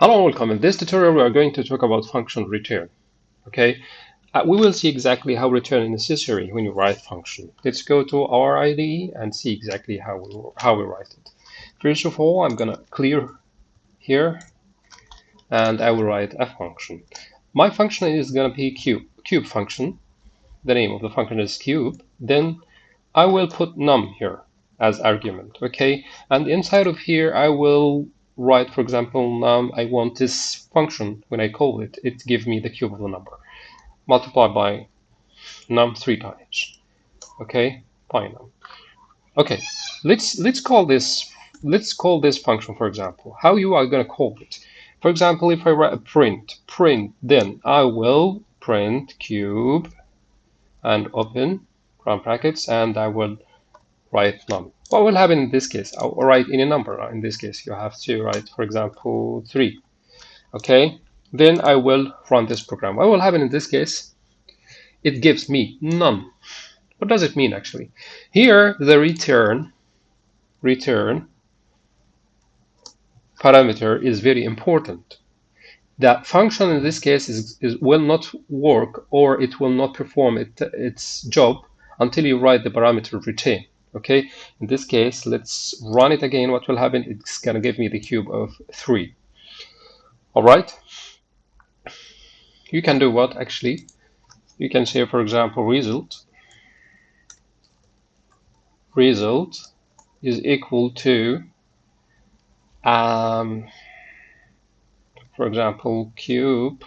Hello welcome. In this tutorial, we are going to talk about function return. Okay, uh, we will see exactly how return is necessary when you write function. Let's go to our IDE and see exactly how we, how we write it. First of all, I'm gonna clear here and I will write a function. My function is gonna be cube, cube function. The name of the function is cube. Then I will put num here as argument, okay? And inside of here, I will write, for example, um, I want this function, when I call it, it gives me the cube of the number. Multiply by num three times. Okay, pi num. Okay, let's let's call this let's call this function, for example. How you are going to call it? For example, if I write a print, print, then I will print cube and open round brackets, and I will write num. What will happen in this case? I'll write any number. In this case, you have to write, for example, 3. Okay, then I will run this program. What will happen in this case? It gives me none. What does it mean actually? Here, the return, return parameter is very important. That function in this case is, is will not work or it will not perform it, its job until you write the parameter return okay? In this case let's run it again. What will happen? It's gonna give me the cube of 3 all right? You can do what actually? You can say for example result. Result is equal to um, for example cube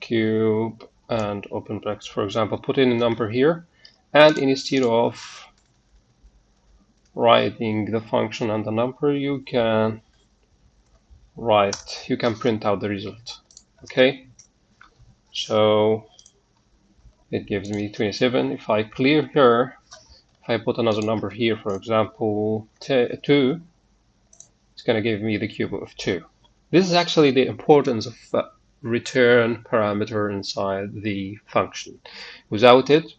cube and open brackets. For example put in a number here and instead of writing the function and the number you can write you can print out the result okay? So it gives me 27 if I clear here if I put another number here for example 2 it's going to give me the cube of 2 this is actually the importance of uh, return parameter inside the function. Without it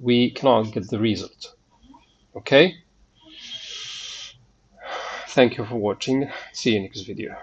we cannot get the result. Okay? Thank you for watching. See you next video.